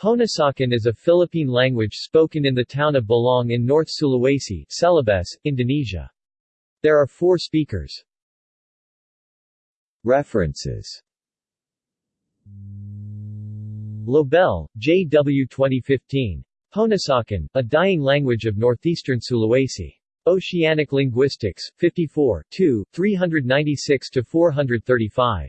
Ponosakan is a Philippine language spoken in the town of Belang in North Sulawesi, Celebes, Indonesia. There are four speakers. References Lobel, J. W. 2015. Ponosakan, A Dying Language of Northeastern Sulawesi. Oceanic Linguistics, 54 2, 396-435.